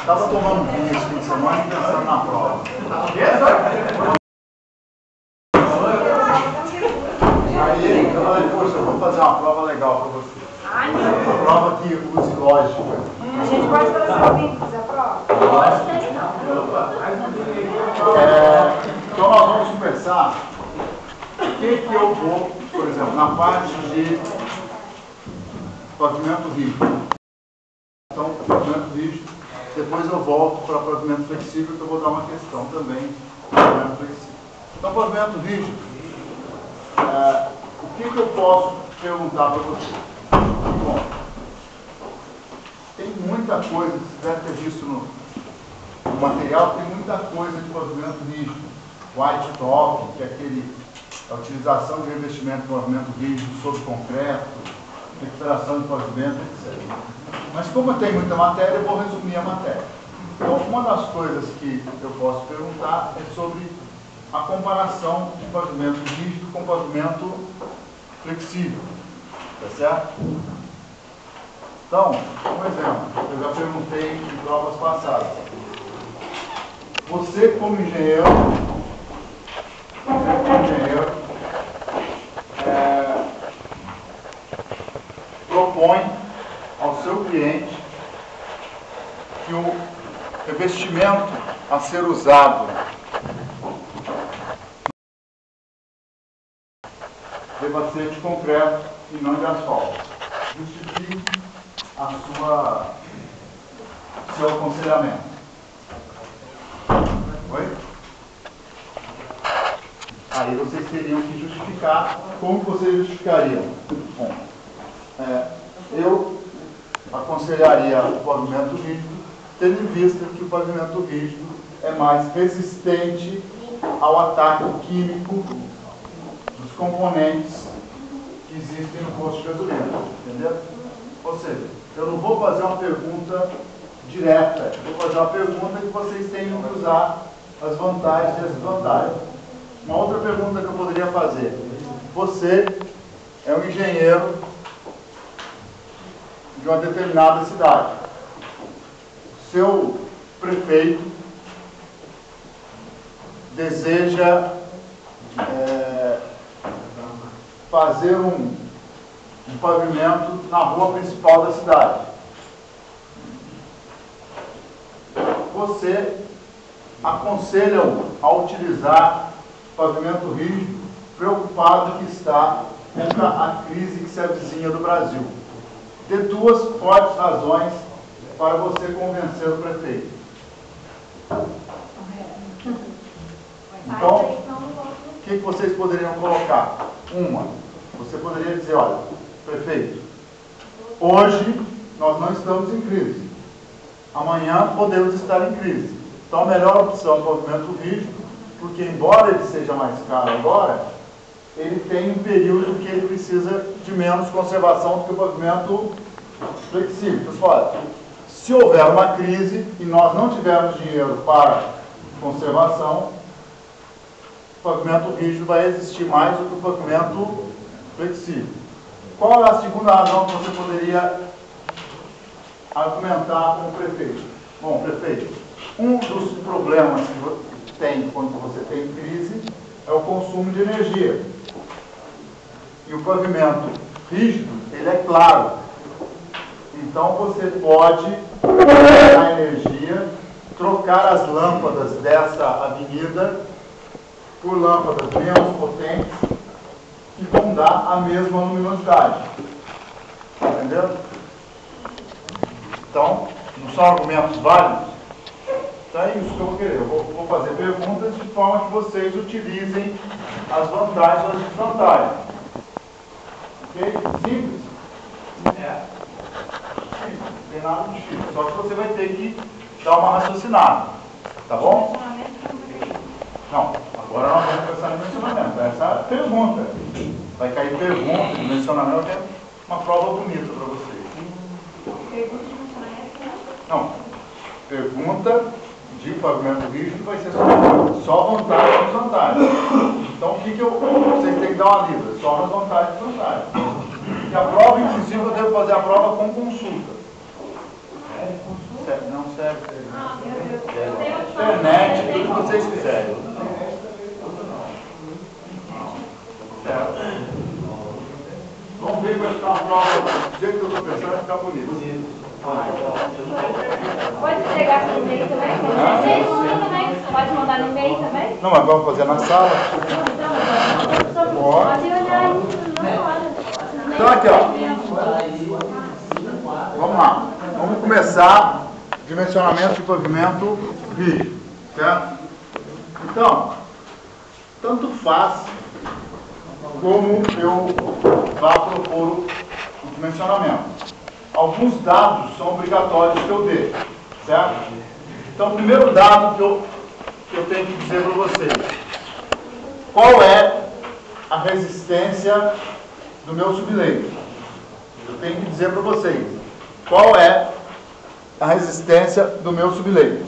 Estava tomando esse fim de semana e pensando na prova. Aí eu falei, poxa, eu vou fazer uma prova legal para você. Ai, não. Uma prova que use lógica. A gente pode fazer assim, fazer a prova? Pode, não. É, então nós vamos conversar o que, que eu vou, por exemplo, na parte de pavimento rígido. Então, pavimento rígido, depois eu volto para pavimento flexível, que eu vou dar uma questão também de pavimento flexível. Pavimento rígido, é, o que, que eu posso perguntar para você? Bom, tem muita coisa você deve ter visto no, no material, tem muita coisa de pavimento rígido. White top, que é aquele, a utilização de revestimento de pavimento rígido sobre concreto, recuperação de pavimento, etc. Mas como tem muita matéria, eu vou resumir a matéria. Então, uma das coisas que eu posso perguntar é sobre a comparação de pavimento rígido com pavimento flexível. Tá certo? Então, um exemplo, eu já perguntei em provas passadas. Você como engenheiro, você como engenheiro, é, propõe ao seu cliente que o revestimento a ser usado ser de concreto e não de asfalto. Justifique a sua seu aconselhamento. Oi? Aí vocês teriam que justificar. Como vocês justificariam? Bom, é, eu aconselharia o pavimento rígido, tendo em vista que o pavimento rígido é mais resistente ao ataque químico dos componentes que existem no posto de gasolina. Entendeu? Ou seja, eu não vou fazer uma pergunta direta, eu vou fazer uma pergunta que vocês tenham que usar as vantagens e as desvantagens. Uma outra pergunta que eu poderia fazer. Você é um engenheiro de uma determinada cidade. Seu prefeito deseja é, fazer um, um pavimento na rua principal da cidade. Você aconselha-o a utilizar pavimento rígido, preocupado que está contra a crise que se avizinha do Brasil. Dê duas fortes razões para você convencer o prefeito. Então, o que, que vocês poderiam colocar? Uma, você poderia dizer, olha, prefeito, hoje nós não estamos em crise. Amanhã podemos estar em crise. Então a melhor opção é o pavimento rígido, porque embora ele seja mais caro agora, ele tem um período que ele precisa de menos conservação do que o pavimento flexível. Então, olha, se houver uma crise e nós não tivermos dinheiro para conservação, o pavimento rígido vai existir mais do que o pavimento flexível. Qual é a segunda razão que você poderia argumentar com o prefeito? Bom, prefeito, um dos problemas que tem quando você tem crise é o consumo de energia. E o pavimento rígido, ele é claro. Então você pode a energia, trocar as lâmpadas dessa avenida por lâmpadas menos potentes que vão dar a mesma luminosidade. Entendeu? Então, não são argumentos válidos? Então é isso que eu vou querer. Eu vou, vou fazer perguntas de forma que vocês utilizem as vantagens e as desvantagens. Ok? Simples? É. Simples. Não tem nada difícil. Só que você vai ter que dar uma raciocinada. Tá bom? Não. Agora nós vamos pensar no mencionamento. Essa é a pergunta. Vai cair pergunta de mencionamento. É uma prova bonita para vocês. Pergunta de funcionamento? Não. Pergunta de pavimento rígido vai ser só, só vantagem e desvantagem. Então, o que, que eu, vocês têm que dar uma lida? Só nas vantagens e desvantagens. E a prova, inclusive, eu devo fazer a prova com consulta. Sério, Não serve. Internet, tudo que vocês quiserem. Certo. Vamos ver como vai ficar a prova. Do jeito que eu estou pensando, vai ficar bonito. Pode entregar no e-mail também? Vocês mandam também? Pode mandar no e-mail também? Não, mas vamos fazer na sala. Pode olhar aí. Então aqui, ó. Vamos lá. Vamos começar dimensionamento de pavimento rígido, certo? Então, tanto faz como eu vá propor o dimensionamento. Alguns dados são obrigatórios que eu dê, certo? Então, o primeiro dado que eu, que eu tenho que dizer para vocês, qual é a resistência do meu subleito? Eu tenho que dizer para vocês, qual é a resistência do meu subleito?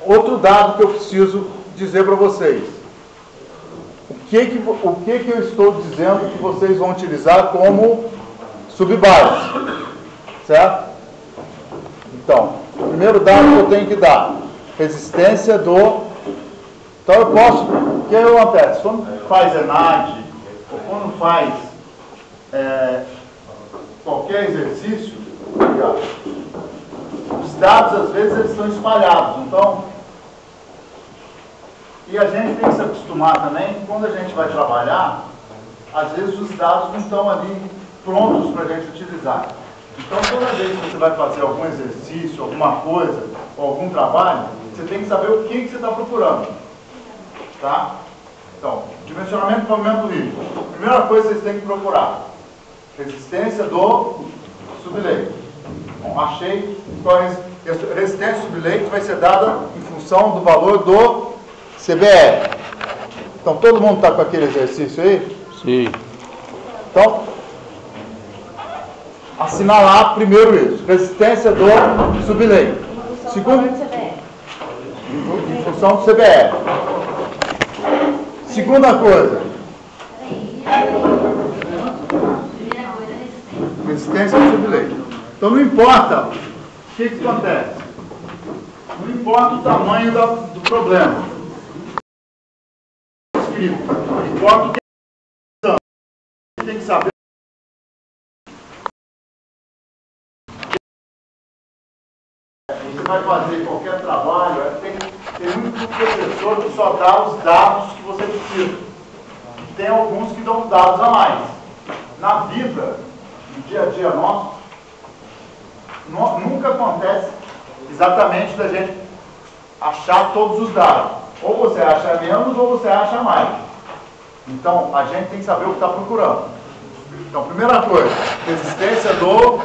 Outro dado que eu preciso dizer para vocês, o que que, o que que eu estou dizendo que vocês vão utilizar como subbase, certo? Então, o primeiro dado que eu tenho que dar, resistência do... Então eu posso, o que acontece? Quando faz ENAD, ou quando faz é, qualquer exercício, os dados às vezes eles estão espalhados, então e a gente tem que se acostumar também, quando a gente vai trabalhar, às vezes os dados não estão ali prontos para a gente utilizar. Então, toda vez que você vai fazer algum exercício, alguma coisa, ou algum trabalho, você tem que saber o que, que você está procurando. Tá? Então, dimensionamento do pavimento rígido. Primeira coisa que vocês têm que procurar: resistência do subleito. Bom, achei qual a resistência do subleito vai ser dada em função do valor do CBR. Então, todo mundo está com aquele exercício aí? Sim. Então, assinalar primeiro isso. Resistência do subleito. Segundo, em função do CBR. Segunda coisa. Resistência do subleito. Então não importa o que, que acontece. Não importa o tamanho da- do problema. Escrito. Não importa o que você tem que saber. Você vai fazer qualquer trabalho, é, tem, tem muito professor que só dá os dados que você precisa. Tem alguns que dão dados a mais. Na vida, no dia a dia nosso, nu- nunca acontece exatamente da gente achar todos os dados. Ou você acha menos ou você acha mais. Então, a gente tem que saber o que está procurando. Então, primeira coisa, resistência do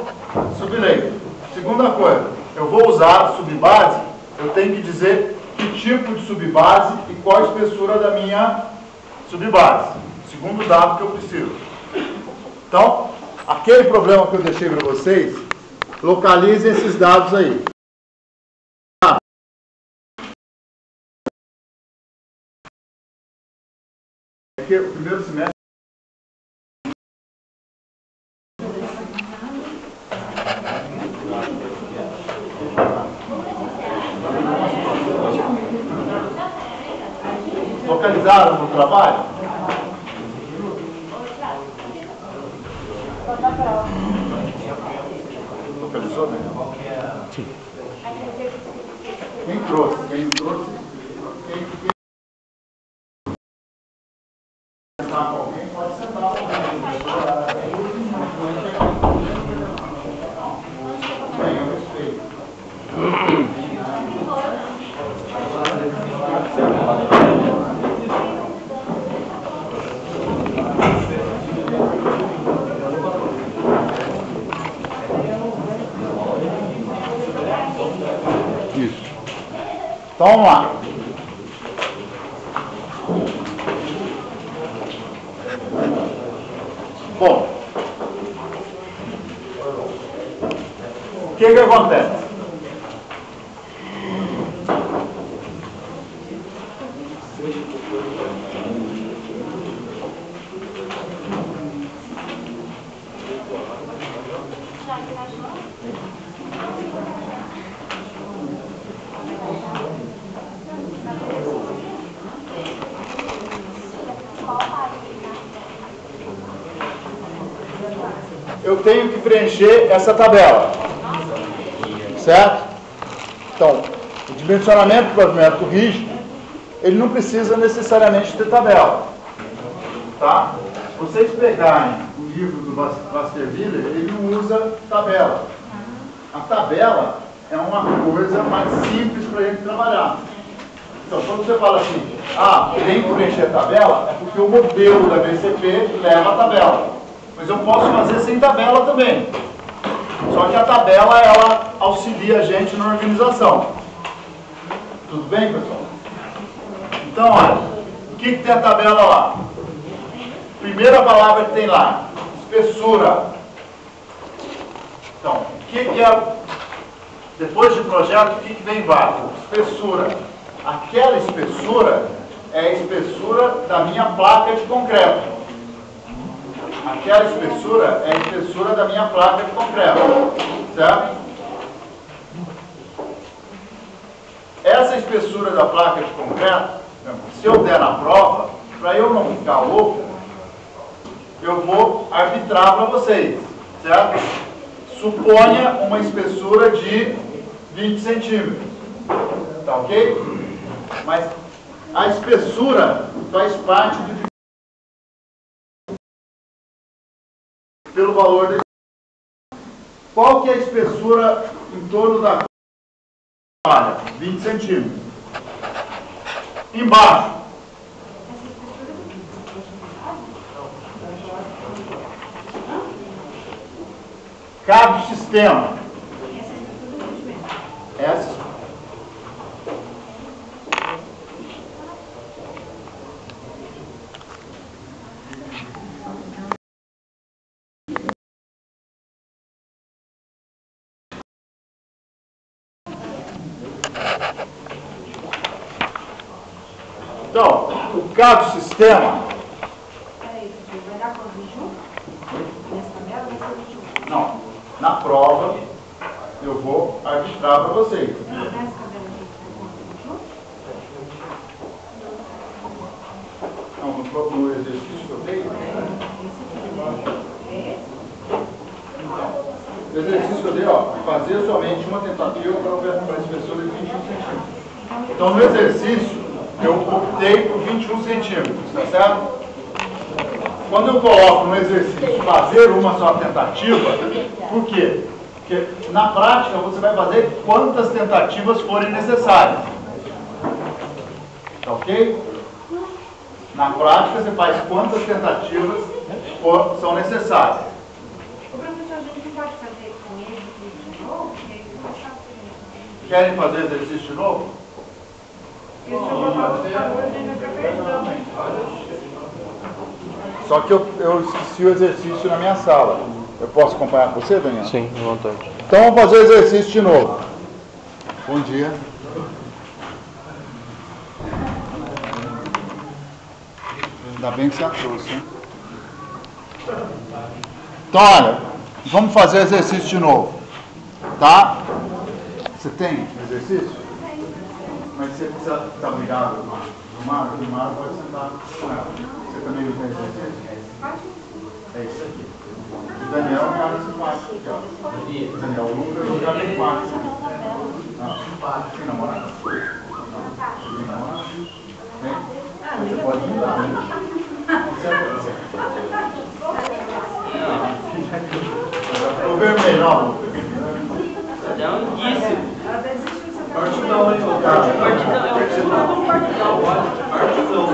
subleito. Segunda coisa, eu vou usar subbase, eu tenho que dizer que tipo de subbase e qual a espessura da minha subbase. Segundo dado que eu preciso. Então, aquele problema que eu deixei para vocês, localizem esses dados aí. Porque o primeiro semestre localizaram no trabalho? Localizou, né? Quem trouxe? Quem trouxe? Quem, quem... Sentar com alguém, pode sentar com alguém. Bem, eu respeito. Isso. Então vamos lá. Bom, o que que acontece? eu tenho que preencher essa tabela. Certo? Então, o dimensionamento do rígido, ele não precisa necessariamente ter tabela. Tá? Vocês pegarem o livro do Vasterviller, ele usa tabela. A tabela é uma coisa mais simples para a gente trabalhar. Então, quando você fala assim, ah, tem que preencher a tabela, é porque o modelo da BCP leva a tabela. Mas eu posso fazer sem tabela também. Só que a tabela, ela auxilia a gente na organização. Tudo bem, pessoal? Então, olha, o que, que tem a tabela lá? Primeira palavra que tem lá, espessura. Então, o que, que é, depois de projeto, o que, que vem embaixo? Espessura. Aquela espessura é a espessura da minha placa de concreto. Aquela espessura é a espessura da minha placa de concreto. Certo? Essa espessura da placa de concreto, se eu der na prova, para eu não ficar louco, eu vou arbitrar para vocês, certo? Suponha uma espessura de 20 centímetros, tá ok? Mas a espessura faz parte de pelo valor da qual que é a espessura em torno da Olha, 20 centímetros. Embaixo. Cabo sistema. Essa Então, o cabo sistema. Peraí, vai dar quanto? 21? Nessa tabela vai ser 21. Não, na prova eu vou arbitrar para vocês. Não, vai quanto? 21? Não, no, no exercício que eu dei. É esse? Então, o exercício que eu dei, ó, fazer somente uma tentativa para a espessura de 21 centímetros. Então, no exercício, optei por 21 centímetros, tá certo? Quando eu coloco no exercício fazer uma só tentativa, por quê? Porque na prática você vai fazer quantas tentativas forem necessárias. Tá ok? Na prática você faz quantas tentativas for, são necessárias. O professor, a gente pode fazer com ele de novo? Porque ele não sabe se ele Querem fazer exercício de novo? Só que eu, eu esqueci o exercício na minha sala. Eu posso acompanhar com você, Daniel? Sim, à vontade. Então vamos fazer o exercício de novo. Bom dia. Ainda bem que você a trouxe, hein? Então, olha, vamos fazer o exercício de novo. Tá? Você tem exercício? Mas você precisa estar obrigado no Mário, o Mário pode sentar com ela. Você também não tem exercício? É isso aqui. O Daniel é cara desse quarto aqui, ó. O Daniel Lucas é o cara tem quarto. Não, tem namorado? Não. Namorado? Tem? Você pode mudar, né? O vermelho, ó, Lucas. Já é Partidão, hein? É partidão. Partidão.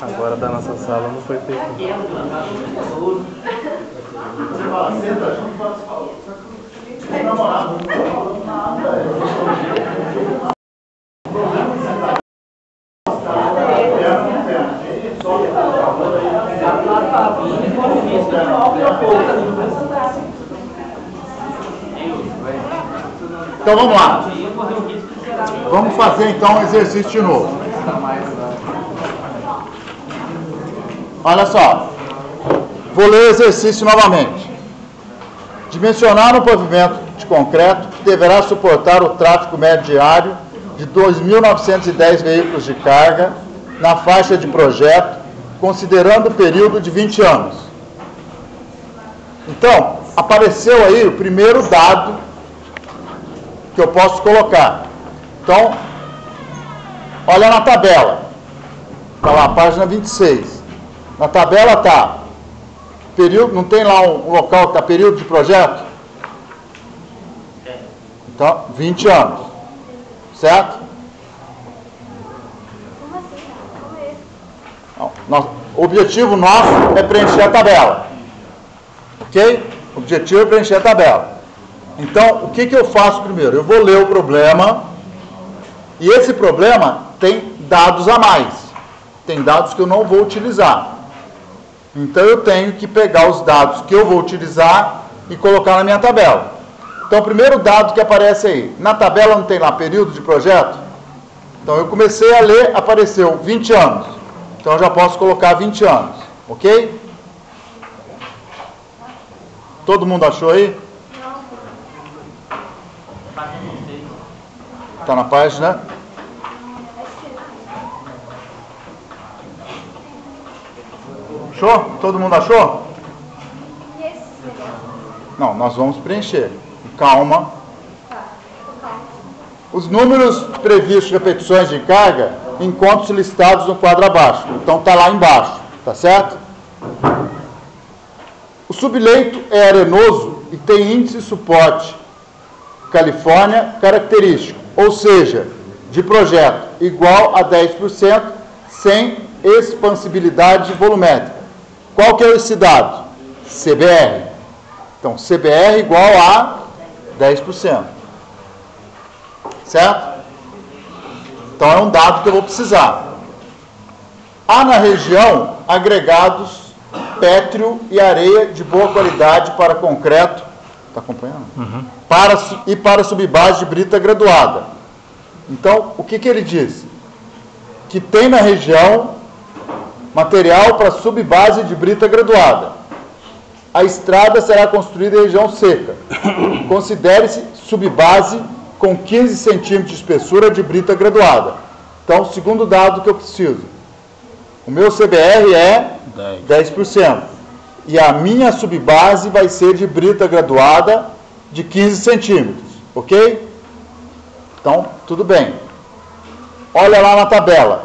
Agora da nossa sala não foi feito. Você fala, senta junto e fala tem namorado? Nada, é. O problema é sentar. Perna com perna. Só que Então vamos lá. Vamos fazer então um exercício de novo. Olha só. Vou ler o exercício novamente. Dimensionar um pavimento de concreto que deverá suportar o tráfego médio diário de 2.910 veículos de carga na faixa de projeto considerando o período de 20 anos. Então, apareceu aí o primeiro dado que eu posso colocar. Então, olha na tabela. Está lá, página 26. Na tabela está período, não tem lá um local que está período de projeto? Então, 20 anos. Certo? Como assim? Como é o objetivo nosso é preencher a tabela. Ok? O objetivo é preencher a tabela. Então, o que, que eu faço primeiro? Eu vou ler o problema. E esse problema tem dados a mais. Tem dados que eu não vou utilizar. Então, eu tenho que pegar os dados que eu vou utilizar e colocar na minha tabela. Então, o primeiro dado que aparece aí. Na tabela não tem lá período de projeto? Então, eu comecei a ler, apareceu 20 anos. Então, eu já posso colocar 20 anos. Ok? Todo mundo achou aí? Está na página? Achou? Todo mundo achou? Não, nós vamos preencher. Calma. Calma. Os números previstos de repetições de carga encontram-se listados no quadro abaixo. Então está lá embaixo, tá certo? O subleito é arenoso e tem índice de suporte Califórnia característico, ou seja, de projeto igual a 10% sem expansibilidade volumétrica. Qual que é esse dado? CBR. Então, CBR igual a 10%. Certo? Então é um dado que eu vou precisar. Há na região agregados pétreo e areia de boa qualidade para concreto. Está acompanhando? Para, su- e para subbase de brita graduada. Então, o que, que ele diz? Que tem na região material para subbase de brita graduada. A estrada será construída em região seca. Considere-se subbase com 15 centímetros de espessura de brita graduada. Então, segundo dado que eu preciso. O meu CBR é 10%. E a minha subbase vai ser de brita graduada de 15 centímetros. Ok? Então, tudo bem. Olha lá na tabela.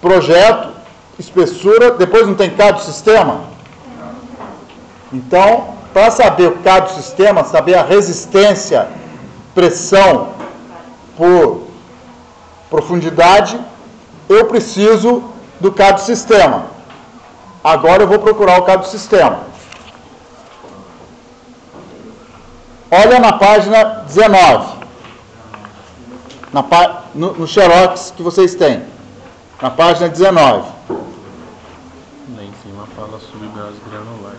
Projeto, espessura, depois não tem cada sistema? Então, para saber o cada sistema, saber a resistência, pressão por profundidade, eu preciso do cada sistema. Agora eu vou procurar o cada sistema. Olha na página 19. Na pá- no, no Xerox que vocês têm. Na página 19. Lá em cima fala subbase granular.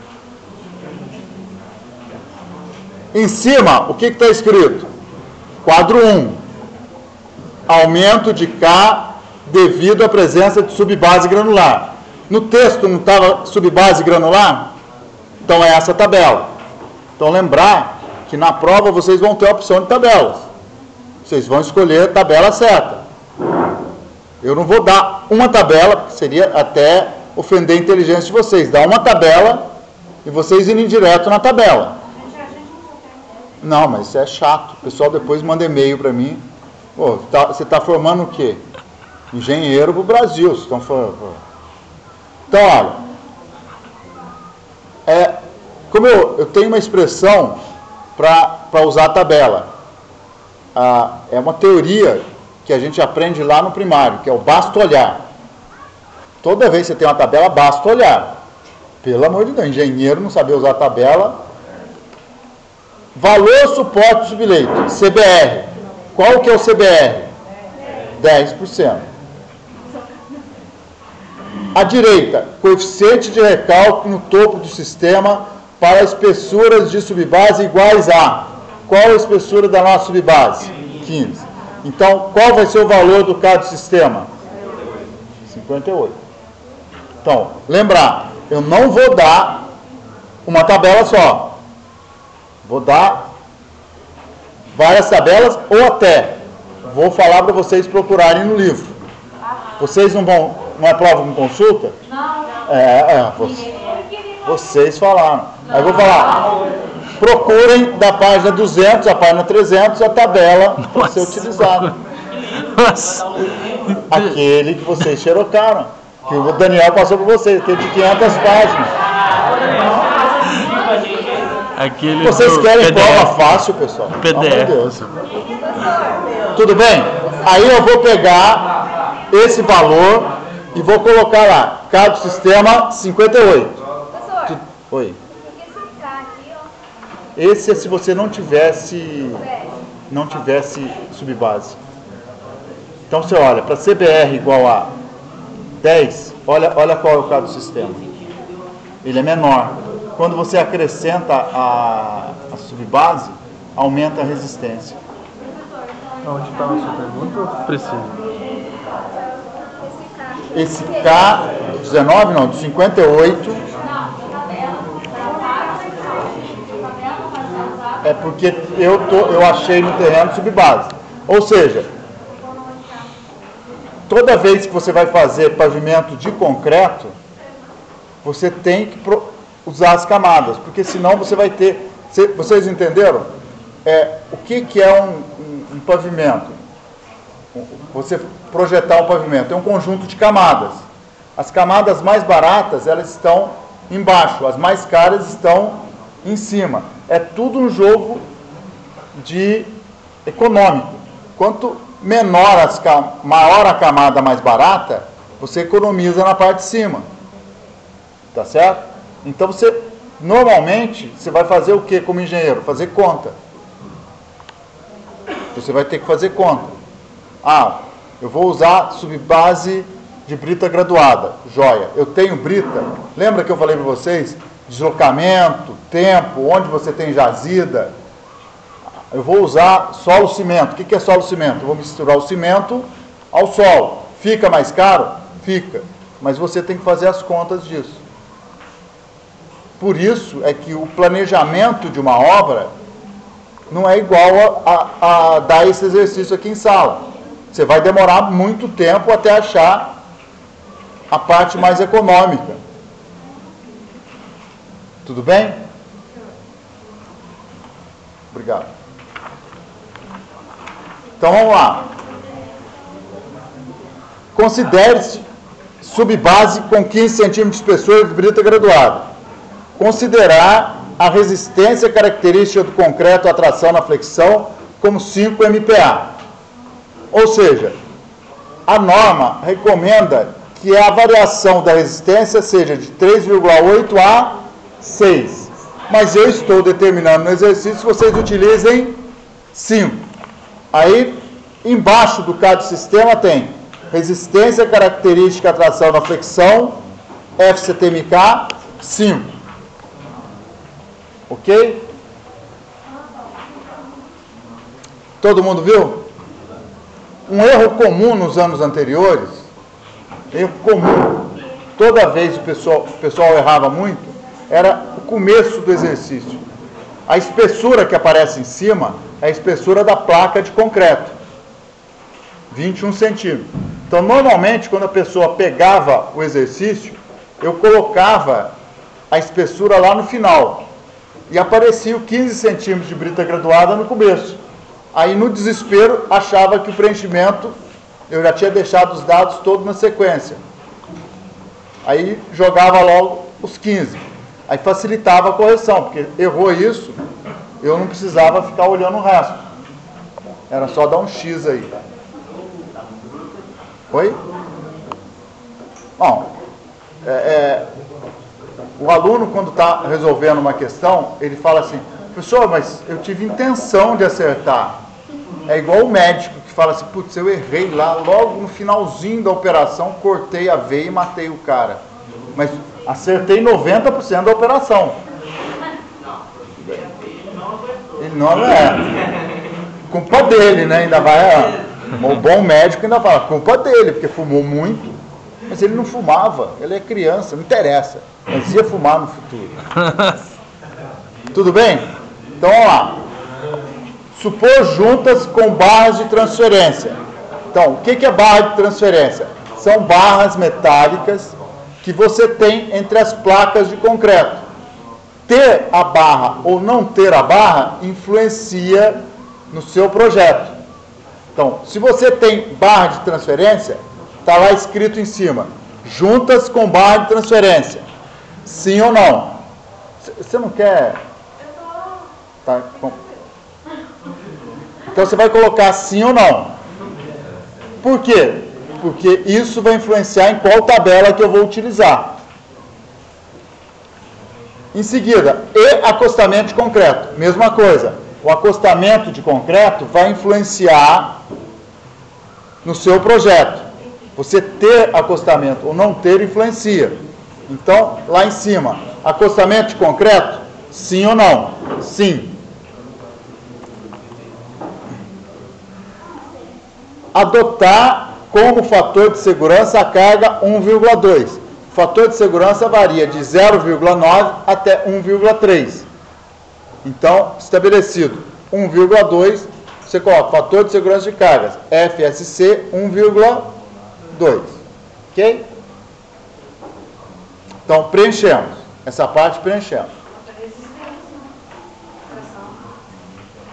Em cima, o que está escrito? Quadro 1. Aumento de K devido à presença de subbase granular. No texto não estava subbase granular? Então é essa tabela. Então lembrar que na prova vocês vão ter a opção de tabelas. Vocês vão escolher a tabela certa. Eu não vou dar uma tabela, porque seria até ofender a inteligência de vocês. Dar uma tabela e vocês irem direto na tabela. Não, mas isso é chato. O pessoal depois manda e-mail para mim. Pô, tá- você está formando o quê? Engenheiro para o Brasil. Vocês estão formando. Então, olha. É, como eu, eu tenho uma expressão para usar a tabela. Ah, é uma teoria que a gente aprende lá no primário, que é o basta olhar. Toda vez que você tem uma tabela, basta olhar. Pelo amor de Deus, engenheiro não saber usar a tabela, Valor suporte subleito, CBR. Qual que é o CBR? 10%. À direita, coeficiente de recálculo no topo do sistema para espessuras de subbase iguais a. Qual a espessura da nossa subbase? 15. Então, qual vai ser o valor do cada sistema? 58. Então, lembrar, eu não vou dar uma tabela só. Vou dar várias tabelas ou até vou falar para vocês procurarem no livro. Vocês não vão Não é prova com consulta? Não. É, é você- vocês falaram. Aí eu vou falar. Procurem da página 200 à página 300 a tabela para ser utilizada. Nossa. Aquele que vocês xerocaram. Que o Daniel passou para vocês, que é de 500 páginas. Aquele Vocês querem PDF. prova fácil, pessoal? PDF. Deus. Tudo bem? Aí eu vou pegar esse valor e vou colocar lá. Cada sistema 58. Professor, Tu- Oi. esse é se você não tivesse não tivesse subbase. Então você olha, para CBR igual a 10, olha, olha qual é o caso do sistema. Ele é menor. Quando você acrescenta a, a subbase, aumenta a resistência. Onde estava a sua pergunta? Preciso. Esse K. Esse K19 não, de 58 Não, tabela. Tabela, é porque eu, tô, eu achei no terreno subbase. Ou seja, toda vez que você vai fazer pavimento de concreto, você tem que usar as camadas, porque senão você vai ter. cê- vocês entenderam? É, o que, que é um, um- um pavimento? Você projetar um pavimento é um conjunto de camadas. As camadas mais baratas elas estão embaixo, as mais caras estão em cima. É tudo um jogo de econômico. Quanto menor as maior a camada mais barata, você economiza na parte de cima. Tá certo? Então você normalmente você vai fazer o que como engenheiro? Fazer conta. Você vai ter que fazer conta. Ah, eu vou usar subbase de brita graduada. Joia. Eu tenho brita. Lembra que eu falei para vocês? Deslocamento, tempo, onde você tem jazida. Eu vou usar solo cimento. O que é solo cimento? Eu vou misturar o cimento ao solo. Fica mais caro? Fica. Mas você tem que fazer as contas disso. Por isso é que o planejamento de uma obra não é igual a, a- a dar esse exercício aqui em sala. Você vai demorar muito tempo até achar a parte mais econômica. Tudo bem? Obrigado. Então vamos lá. Considere-se subbase com 15 centímetros de espessura de brita graduada. Considerar a resistência característica do concreto à tração na flexão como 5 MPa. Ou seja, a norma recomenda que a variação da resistência seja de 3,8 a 6. Mas eu estou determinando no exercício que vocês utilizem 5. Aí, embaixo do cada sistema tem resistência característica tração na flexão, FCTMK 5. Ok? Todo mundo viu? Um erro comum nos anos anteriores, erro comum, toda vez o pessoal, o pessoal errava muito, era o começo do exercício. A espessura que aparece em cima é a espessura da placa de concreto, 21 centímetros. Então, normalmente, quando a pessoa pegava o exercício, eu colocava a espessura lá no final e aparecia o 15 centímetros de brita graduada no começo. Aí, no desespero, achava que o preenchimento, eu já tinha deixado os dados todos na sequência. Aí, jogava logo os 15. Aí, facilitava a correção, porque errou isso, eu não precisava ficar olhando o resto. Era só dar um X aí. Oi? Bom, é, é, o aluno, quando está resolvendo uma questão, ele fala assim, professor, mas eu tive intenção de acertar. É igual o médico que fala assim, putz, eu errei lá, logo no finalzinho da operação, cortei a veia e matei o cara. Mas acertei 90% da operação. Ele não é. Culpa dele, né? Ainda vai. O bom médico ainda fala, culpa dele, porque fumou muito. Mas ele não fumava, ele é criança, não interessa. Mas ia fumar no futuro. Tudo bem? Então vamos lá. Supor juntas com barras de transferência. Então, o que é barra de transferência? são barras metálicas que você tem entre as placas de concreto. Ter a barra ou não ter a barra influencia no seu projeto. Então, se você tem barra de transferência, está lá escrito em cima: juntas com barra de transferência. Sim ou não? Você não quer. Tá, bom. Então você vai colocar sim ou não. Por quê? Porque isso vai influenciar em qual tabela que eu vou utilizar. Em seguida, e acostamento de concreto. Mesma coisa. O acostamento de concreto vai influenciar no seu projeto. Você ter acostamento ou não ter influencia. Então, lá em cima, acostamento de concreto? Sim ou não? Sim. Adotar como fator de segurança a carga 1,2. O fator de segurança varia de 0,9 até 1,3. Então, estabelecido 1,2, você coloca fator de segurança de cargas, FSC 1,2. Ok? Então, preenchemos. Essa parte preenchemos.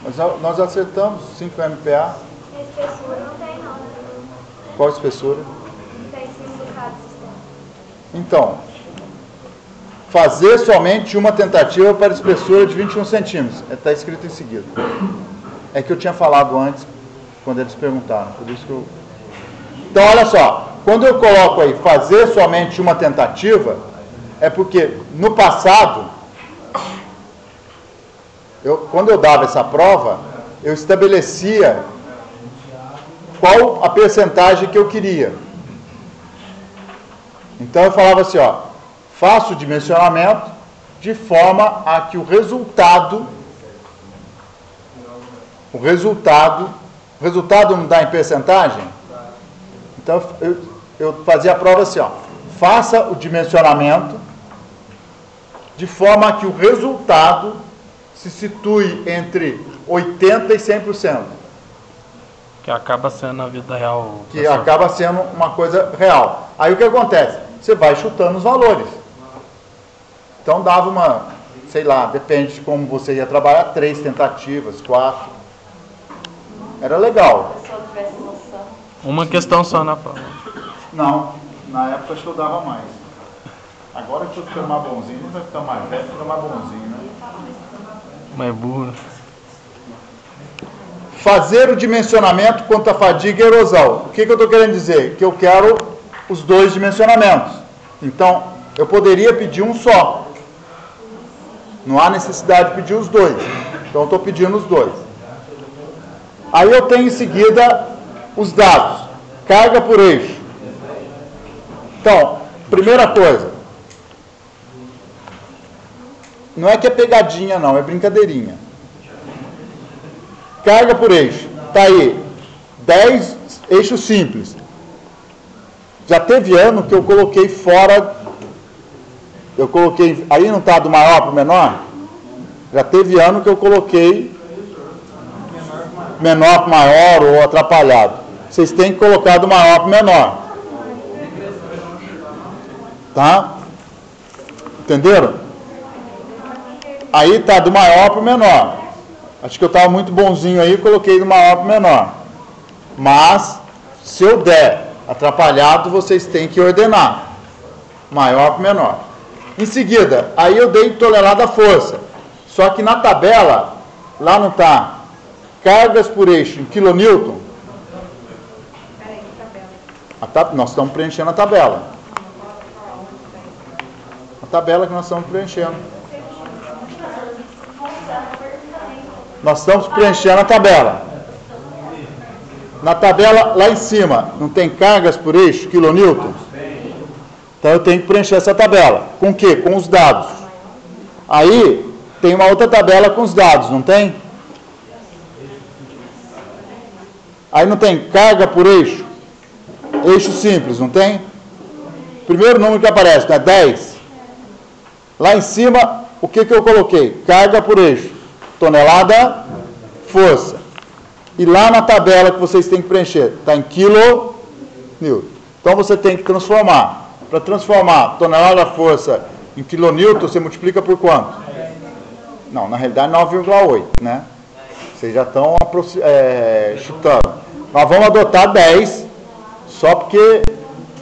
Nós, nós acertamos 5 MPa. Espessura não tem? Qual a espessura? Então, fazer somente uma tentativa para espessura de 21 centímetros. Está escrito em seguida. É que eu tinha falado antes, quando eles perguntaram. Por isso que eu... Então, olha só. Quando eu coloco aí fazer somente uma tentativa, é porque no passado, eu, quando eu dava essa prova, eu estabelecia qual a percentagem que eu queria. Então eu falava assim, ó, faço o dimensionamento de forma a que o resultado, o resultado, o resultado não dá em percentagem? Então eu, eu fazia a prova assim, ó, faça o dimensionamento de forma a que o resultado se situe entre 80 e 100%, Que acaba sendo na vida real. que professor. acaba sendo uma coisa real. Aí o que acontece? Você vai chutando os valores. Então dava uma, sei lá, depende de como você ia trabalhar, três tentativas, quatro. Era legal. Se eu tivesse noção. Uma questão só na prova. Não, na época acho que eu dava mais. Agora que eu ficando mais bonzinho, não vai ficar mais velho, fica mais bonzinho, né? Mais burro. Fazer o dimensionamento quanto à fadiga e erosão. O que, que eu estou querendo dizer? Que eu quero os dois dimensionamentos. Então, eu poderia pedir um só. Não há necessidade de pedir os dois. Então, estou pedindo os dois. Aí eu tenho em seguida os dados. Carga por eixo. Então, primeira coisa. Não é que é pegadinha, não, é brincadeirinha. Carga por eixo. Está aí. 10 eixos simples. Já teve ano que eu coloquei fora. Eu coloquei. Aí não está do maior para o menor? Já teve ano que eu coloquei menor para maior ou atrapalhado. Vocês têm que colocar do maior para o menor. Tá? Entenderam? Aí tá do maior para o menor. Acho que eu estava muito bonzinho aí, coloquei do maior para o menor. Mas, se eu der atrapalhado, vocês têm que ordenar. Maior para menor. Em seguida, aí eu dei tonelada força. Só que na tabela, lá não está cargas por eixo em quilonewton. Peraí, que tabela. A tab- nós estamos preenchendo a tabela. A tabela que nós estamos preenchendo. Nós estamos preenchendo a tabela. Na tabela lá em cima, não tem cargas por eixo, quilonewton? Então eu tenho que preencher essa tabela. Com o quê? Com os dados. Aí tem uma outra tabela com os dados, não tem? Aí não tem carga por eixo? Eixo simples, não tem? Primeiro número que aparece, é 10? Lá em cima, o que, que eu coloquei? Carga por eixo. Tonelada, força. E lá na tabela que vocês têm que preencher, está em quilo, newton. Então você tem que transformar. Para transformar tonelada força em quilonewton, você multiplica por quanto? Não, na realidade 9,8, né? Vocês já estão é, chutando. Nós vamos adotar 10, só porque.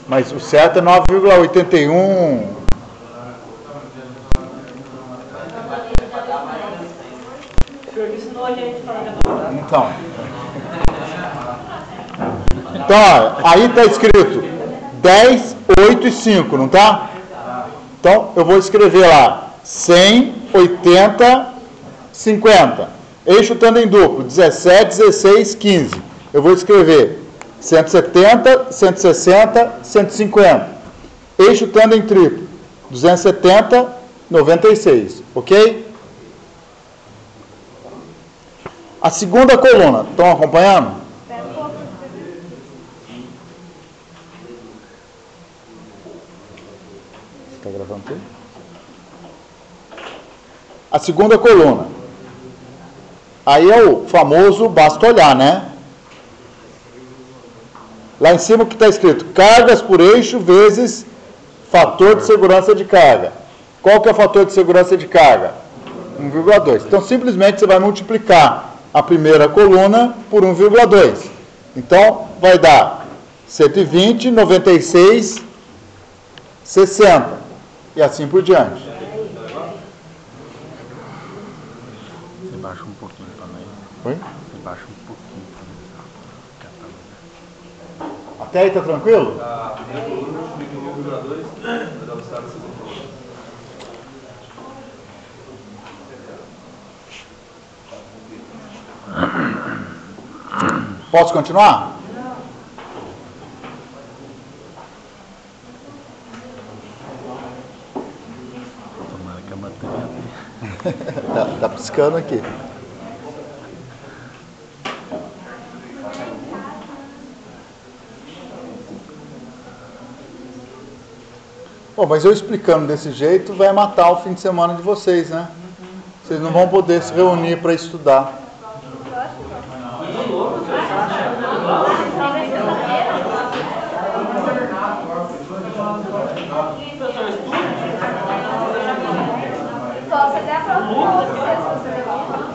Mas o certo é 9,81. Então. Então, ó, aí está escrito 10, 8 e 5, não tá? Então, eu vou escrever lá 100, 80, 50. Eixo em duplo, 17, 16, 15. Eu vou escrever 170, 160, 150. Eixo em triplo, 270, 96. Ok? A segunda coluna, estão acompanhando? Está gravando tudo? A segunda coluna. Aí é o famoso basta olhar, né? Lá em cima o que está escrito? Cargas por eixo vezes fator de segurança de carga. Qual que é o fator de segurança de carga? 1,2. Então simplesmente você vai multiplicar a primeira coluna por 1,2. Então vai dar 120, 96, 60 e assim por diante. Você baixa um pouquinho também. Oi? Você baixa um pouquinho também. Até aí está tranquilo? A primeira coluna multiplica 1,2 vai dar o estado 60. Posso continuar? Tomara que a bateria. tá, tá piscando aqui. Bom, mas eu explicando desse jeito vai matar o fim de semana de vocês, né? Vocês não vão poder se reunir para estudar. Só você der a prova com você, se você levar.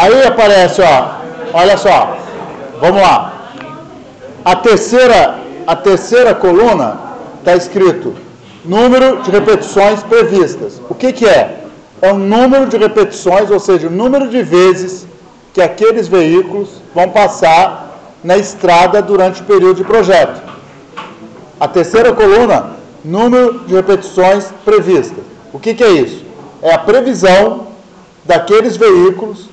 Aí aparece, ó, olha só, vamos lá. A terceira, a terceira coluna está escrito número de repetições previstas. O que, que é? É o número de repetições, ou seja, o número de vezes que aqueles veículos vão passar na estrada durante o período de projeto. A terceira coluna, número de repetições previstas. O que, que é isso? É a previsão daqueles veículos,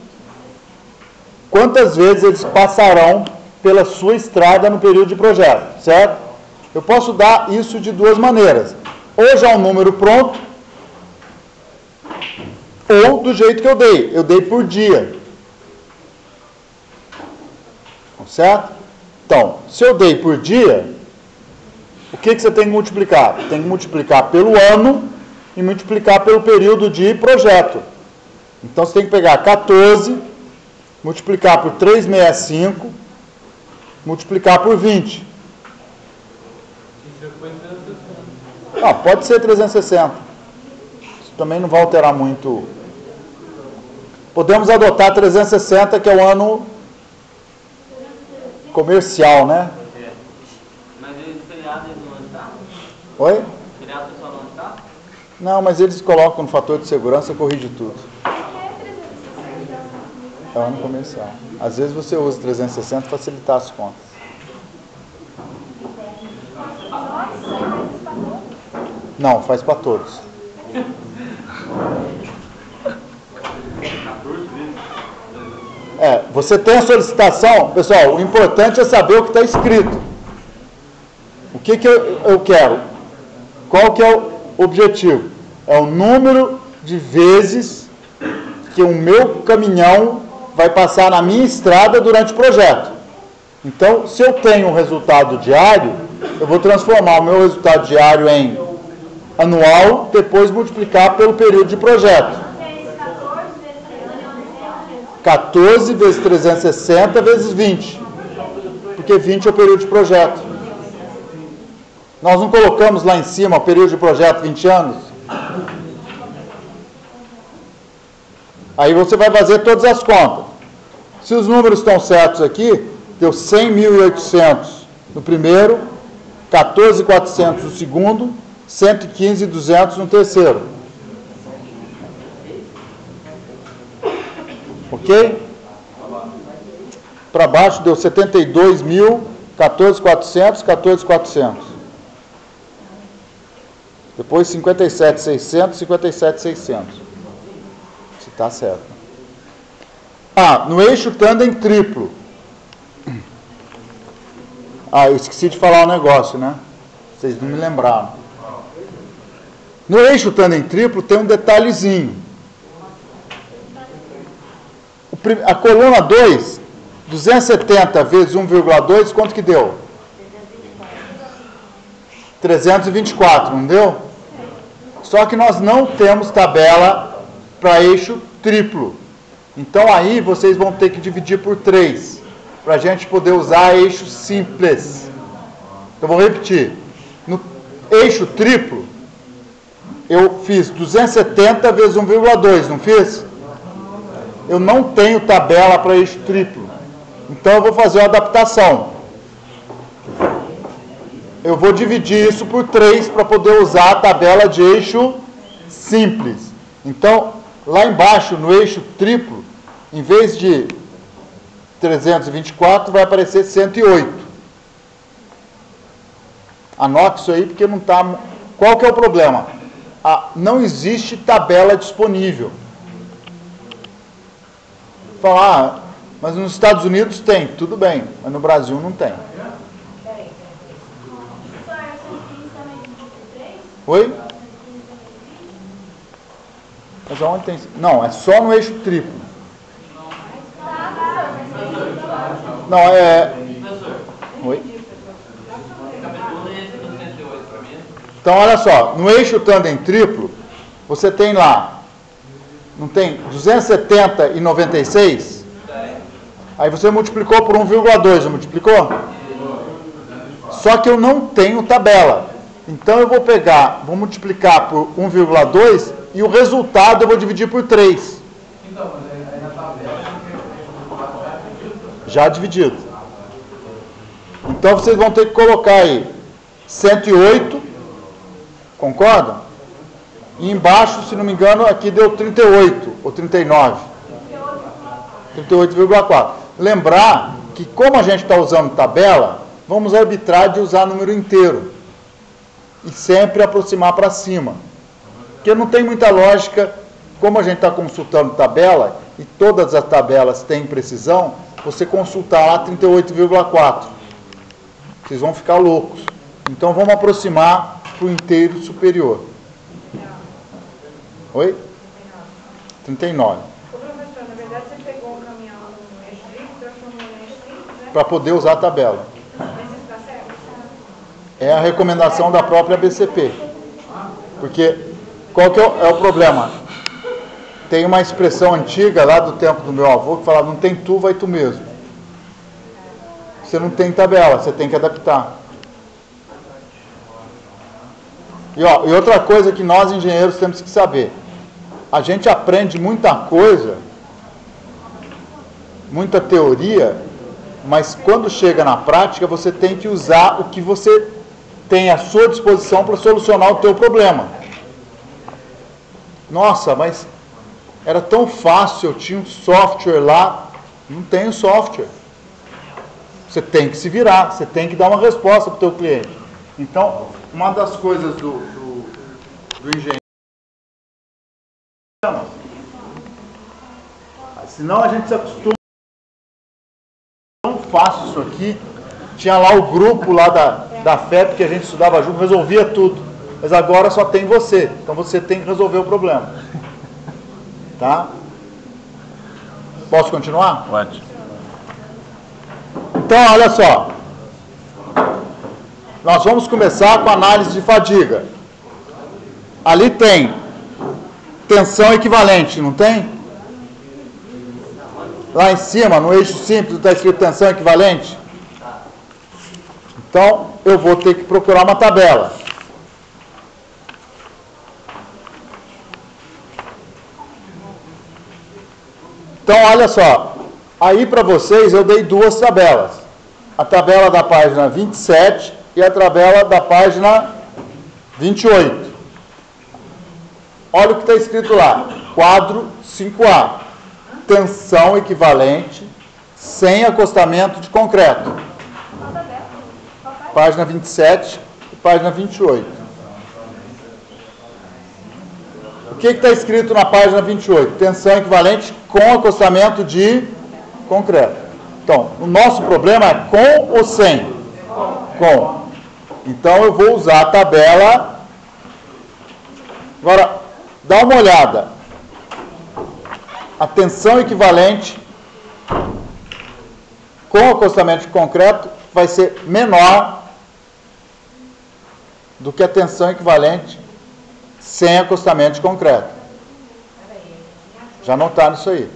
quantas vezes eles passarão pela sua estrada no período de projeto, certo? Eu posso dar isso de duas maneiras. Ou já um número pronto, ou do jeito que eu dei. Eu dei por dia. Certo? Então, se eu dei por dia, o que, que você tem que multiplicar? Tem que multiplicar pelo ano e multiplicar pelo período de projeto. Então você tem que pegar 14, multiplicar por 365, multiplicar por 20. Ah, pode ser 360. Isso também não vai alterar muito. Podemos adotar 360, que é o ano comercial, né? Mas eles feriado não está? Oi? Feriado pessoal não está? Não, mas eles colocam no fator de segurança corrige tudo. É o ano comercial. Às vezes você usa 360 para facilitar as contas. Não, faz para todos. É, você tem a solicitação, pessoal, o importante é saber o que está escrito. O que, que eu, eu quero? Qual que é o objetivo? É o número de vezes que o meu caminhão vai passar na minha estrada durante o projeto. Então, se eu tenho um resultado diário, eu vou transformar o meu resultado diário em anual, depois multiplicar pelo período de projeto. 14 vezes 360 vezes 20. Porque 20 é o período de projeto. Nós não colocamos lá em cima o período de projeto 20 anos? Aí você vai fazer todas as contas. Se os números estão certos aqui, deu 100.800 no primeiro, 14.400 no segundo, 115.200 no terceiro. Ok? Para baixo deu 72 mil, 14.400, 14.400. Depois 57.600, 57.600. Se está certo. Ah, no eixo tandem triplo. Ah, eu esqueci de falar um negócio, né? Vocês não me lembraram. No eixo tandem triplo tem um detalhezinho. A coluna 2, 270 vezes 1,2, quanto que deu? 324, não deu? Só que nós não temos tabela para eixo triplo. Então aí vocês vão ter que dividir por 3, para a gente poder usar eixo simples. Eu vou repetir. No eixo triplo, eu fiz 270 vezes 1,2, não fiz? Eu não tenho tabela para eixo triplo. Então eu vou fazer uma adaptação. Eu vou dividir isso por 3 para poder usar a tabela de eixo simples. Então, lá embaixo, no eixo triplo, em vez de 324, vai aparecer 108. Anote isso aí, porque não está... Qual que é o problema? Ah, não existe tabela disponível. Falar, ah, mas nos Estados Unidos tem, tudo bem, mas no Brasil não tem. Oi? Mas aonde tem? Não, é só no eixo triplo. Não, é. Oi? Então, olha só, no eixo tandem triplo, você tem lá, não tem 270 e 96? Aí você multiplicou por 1,2, não multiplicou? Só que eu não tenho tabela. Então eu vou pegar, vou multiplicar por 1,2 e o resultado eu vou dividir por 3. Já dividido. Então vocês vão ter que colocar aí 108, concorda? E embaixo, se não me engano, aqui deu 38 ou 39. 38,4. Lembrar que como a gente está usando tabela, vamos arbitrar de usar número inteiro. E sempre aproximar para cima. Porque não tem muita lógica, como a gente está consultando tabela, e todas as tabelas têm precisão, você consultar lá 38,4. Vocês vão ficar loucos. Então vamos aproximar para o inteiro superior. Oi? 39. Ô, professor, na verdade você pegou um caminhão no eixo triplo, transformou no eixo triplo, né? Para poder usar a tabela. É a recomendação da própria BCP. Porque qual que é o, é o problema? Tem uma expressão antiga lá do tempo do meu avô que falava, não tem tu, vai tu mesmo. Você não tem tabela, você tem que adaptar. E, ó, e outra coisa que nós engenheiros temos que saber. A gente aprende muita coisa, muita teoria, mas quando chega na prática, você tem que usar o que você tem à sua disposição para solucionar o teu problema. Nossa, mas era tão fácil, eu tinha um software lá, não tem software. Você tem que se virar, você tem que dar uma resposta para o teu cliente. Então, uma das coisas do, do, do engenheiro. Senão a gente se acostuma. Tão fácil isso aqui. Tinha lá o grupo lá da, da FEP que a gente estudava junto, resolvia tudo. Mas agora só tem você. Então você tem que resolver o problema. Tá? Posso continuar? Pode. Então, olha só. Nós vamos começar com a análise de fadiga. Ali tem tensão equivalente, não tem? lá em cima, no eixo simples, está escrito tensão equivalente? Então, eu vou ter que procurar uma tabela. Então, olha só. Aí para vocês eu dei duas tabelas. A tabela da página 27 e a tabela da página 28. Olha o que está escrito lá. Quadro 5A. Tensão equivalente sem acostamento de concreto. Página 27 e página 28. O que está escrito na página 28? Tensão equivalente com acostamento de concreto. Então, o nosso problema é com ou sem? Com. Então, eu vou usar a tabela. Agora, dá uma olhada. A tensão equivalente com acostamento de concreto vai ser menor do que a tensão equivalente sem acostamento de concreto. Já notaram isso aí?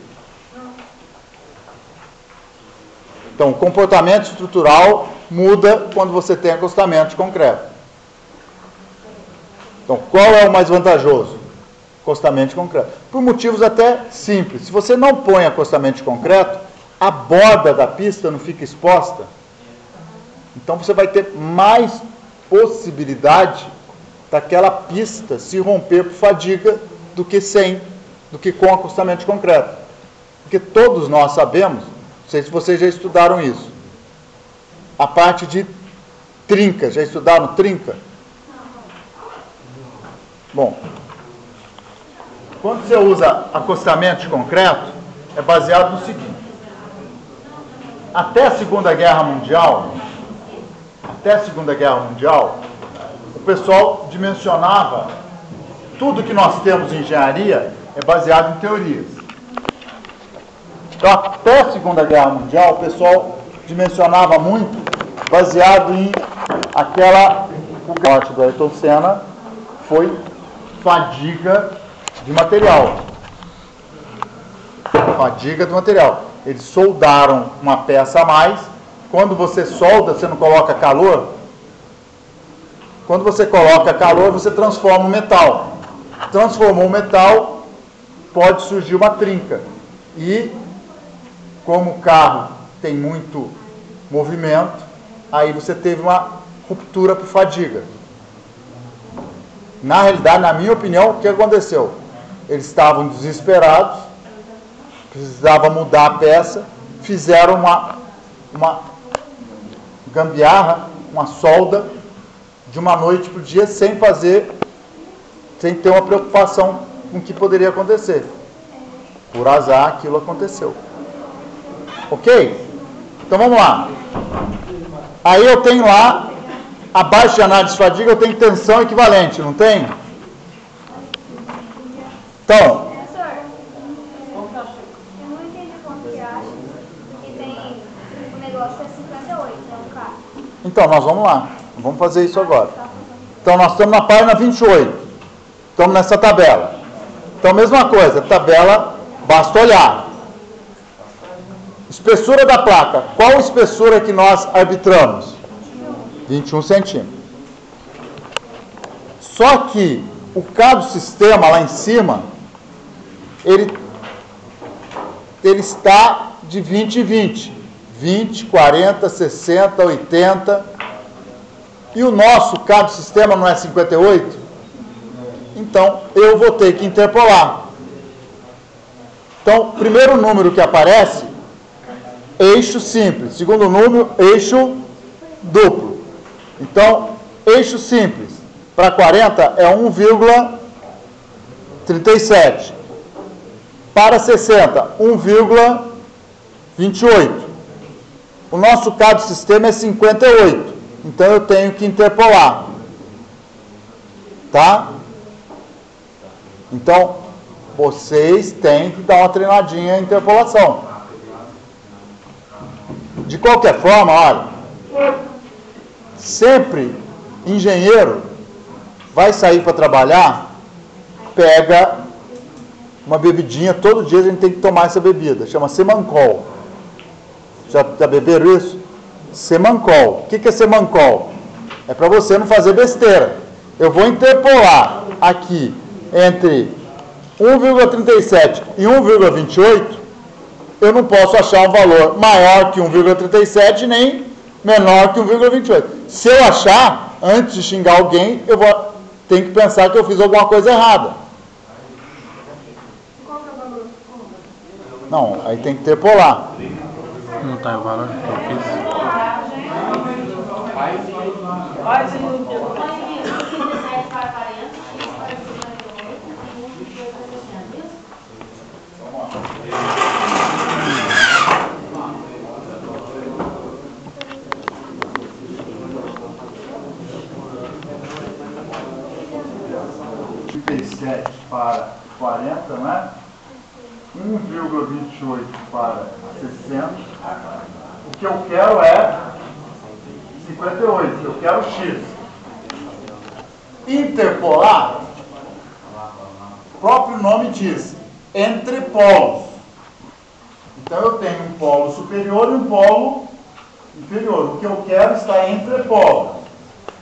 Então, o comportamento estrutural muda quando você tem acostamento de concreto. Então, qual é o mais vantajoso? Acostamento de concreto. Por motivos até simples. Se você não põe acostamento de concreto, a borda da pista não fica exposta. Então, você vai ter mais possibilidade daquela pista se romper por fadiga do que sem, do que com acostamento de concreto. Porque todos nós sabemos sei se vocês já estudaram isso. A parte de trinca, já estudaram trinca? Bom, quando você usa acostamento de concreto, é baseado no seguinte. Até a Segunda Guerra Mundial, até a Segunda Guerra Mundial, o pessoal dimensionava tudo que nós temos em engenharia é baseado em teorias. Então, até a Segunda Guerra Mundial, o pessoal dimensionava muito baseado em aquela. O morte do Ayrton Senna foi fadiga de material. Fadiga do material. Eles soldaram uma peça a mais. Quando você solda, você não coloca calor. Quando você coloca calor, você transforma o metal. Transformou o metal, pode surgir uma trinca. E como o carro tem muito movimento, aí você teve uma ruptura por fadiga. Na realidade, na minha opinião, o que aconteceu? Eles estavam desesperados, precisava mudar a peça, fizeram uma, uma gambiarra, uma solda, de uma noite para o dia, sem fazer, sem ter uma preocupação com o que poderia acontecer. Por azar, aquilo aconteceu. Ok? Então vamos lá. Aí eu tenho lá, abaixo de análise de fadiga, eu tenho tensão equivalente, não tem? Então. Professor, eu não entendi como que acha que tem o negócio é 58, é um carro. Então, nós vamos lá. Vamos fazer isso agora. Então, nós estamos na página 28. Estamos nessa tabela. Então, mesma coisa, tabela, basta olhar. Espessura da placa. Qual espessura que nós arbitramos? 21 centímetros. Só que o cabo sistema lá em cima, ele, ele está de 20 e 20. 20, 40, 60, 80. E o nosso cabo sistema não é 58? Então, eu vou ter que interpolar. Então, primeiro número que aparece eixo simples. Segundo número, eixo duplo. Então, eixo simples para 40 é 1,37. Para 60, 1,28. O nosso cabo sistema é 58. Então eu tenho que interpolar. Tá? Então, vocês têm que dar uma treinadinha em interpolação. De qualquer forma, olha, sempre engenheiro vai sair para trabalhar, pega uma bebidinha, todo dia a gente tem que tomar essa bebida, chama Semancol. Já, já beberam isso? Semancol. O que, é Semancol? É para você não fazer besteira. Eu vou interpolar aqui entre 1,37 e 1,28, eu não posso achar um valor maior que 1,37 nem menor que 1,28. Se eu achar, antes de xingar alguém, eu vou ter que pensar que eu fiz alguma coisa errada. Não, aí tem que interpolar. Não tá o valor que eu fiz. Para 40, né? 1,28 para 60. O que eu quero é 58, eu quero x. Interpolar, o próprio nome diz, entre polos. Então eu tenho um polo superior e um polo inferior. O que eu quero está entre polos.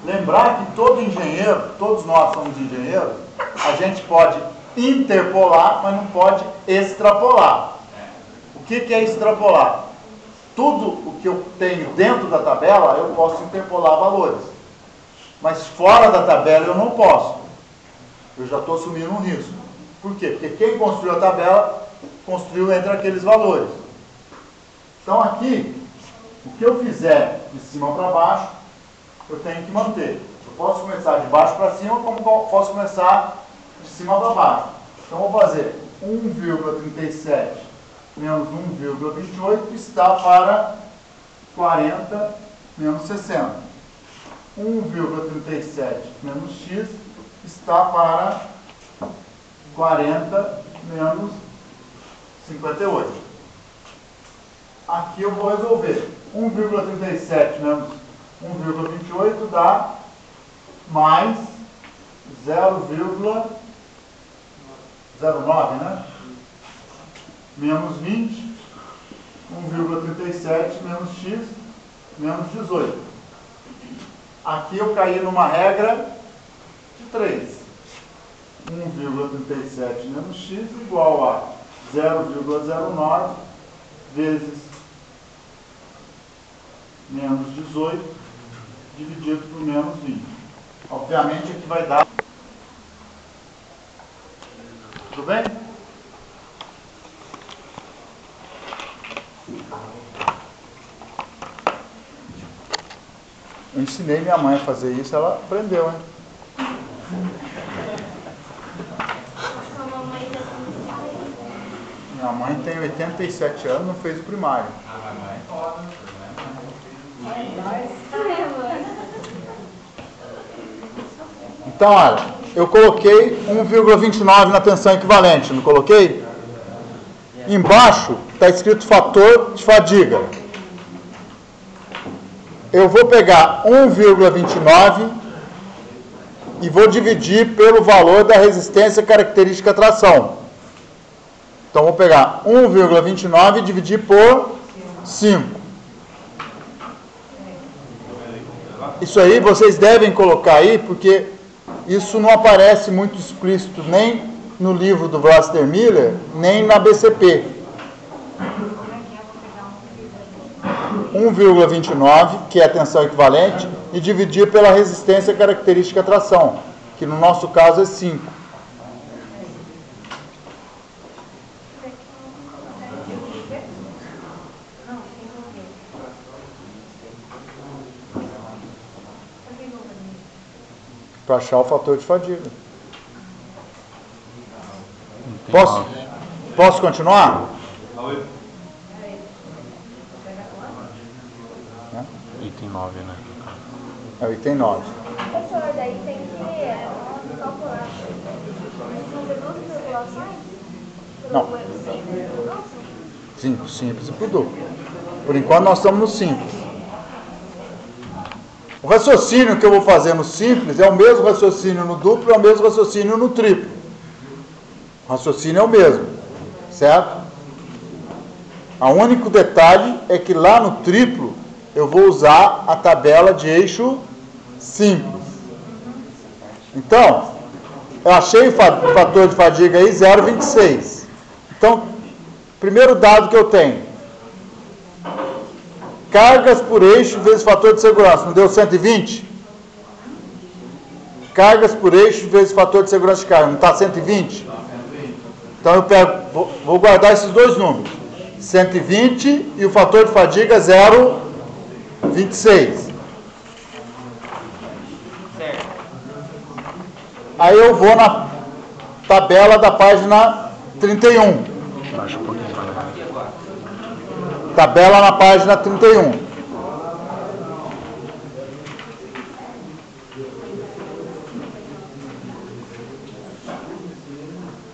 Lembrar que todo engenheiro, todos nós somos engenheiros, a gente pode interpolar, mas não pode extrapolar. O que, que é extrapolar? Tudo o que eu tenho dentro da tabela, eu posso interpolar valores. Mas fora da tabela eu não posso. Eu já estou assumindo um risco. Por quê? Porque quem construiu a tabela, construiu entre aqueles valores. Então aqui, o que eu fizer de cima para baixo, eu tenho que manter. Eu posso começar de baixo para cima, como posso começar de cima para baixo. Então, vou fazer 1,37 menos 1,28 está para 40 menos 60. 1,37 menos x está para 40 menos 58. Aqui eu vou resolver. 1,37 menos 1,28 dá mais 0,09, né? Menos 20, 1,37 menos x, menos 18. Aqui eu caí numa regra de 3. 1,37 menos x igual a 0,09 vezes menos 18 dividido por menos 20. Obviamente aqui vai dar. Tudo bem? Eu ensinei minha mãe a fazer isso, ela aprendeu, né? Minha mãe tem 87 anos, não fez o primário. Então, olha, eu coloquei 1,29 na tensão equivalente, não coloquei? Embaixo está escrito fator de fadiga. Eu vou pegar 1,29 e vou dividir pelo valor da resistência característica tração. Então, vou pegar 1,29 e dividir por 5. Isso aí vocês devem colocar aí, porque isso não aparece muito explícito nem no livro do Vlaster Miller, nem na BCP. 1,29, que é a tensão equivalente, e dividir pela resistência característica tração, que no nosso caso é 5. para achar o fator de fadiga. Posso, posso continuar? Item 9, né? É o item 9. Professor, daí tem que calcular. Não. Simples, 5 simples e por duplo. Por enquanto nós estamos no simples. O raciocínio que eu vou fazer no simples é o mesmo raciocínio no duplo, é o mesmo raciocínio no triplo. O raciocínio é o mesmo, certo? O único detalhe é que lá no triplo eu vou usar a tabela de eixo simples. Então, eu achei o fator de fadiga aí 0,26. Então, primeiro dado que eu tenho. Cargas por eixo vezes fator de segurança. Não deu 120? Cargas por eixo vezes fator de segurança de carga. Não está 120? Então eu pego, vou, guardar esses dois números. 120 e o fator de fadiga 0,26. Aí eu vou na tabela da página 31. Baixa um pouquinho pra lá. Tabela na página 31.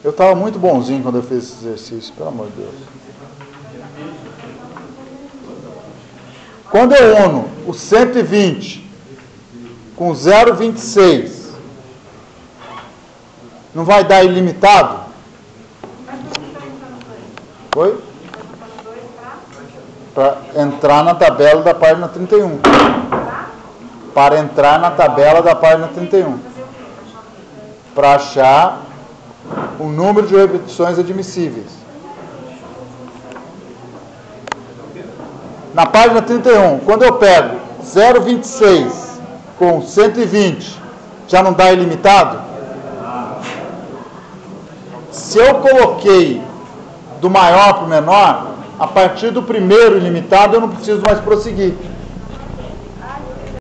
Eu estava muito bonzinho quando eu fiz esse exercício, pelo amor de Deus. Quando eu uno o 120 com 0,26, não vai dar ilimitado? Oi? Para entrar na tabela da página 31. Para entrar na tabela da página 31. Para achar o número de repetições admissíveis. Na página 31, quando eu pego 0,26 com 120, já não dá ilimitado? Se eu coloquei do maior para o menor, a partir do primeiro ilimitado eu não preciso mais prosseguir.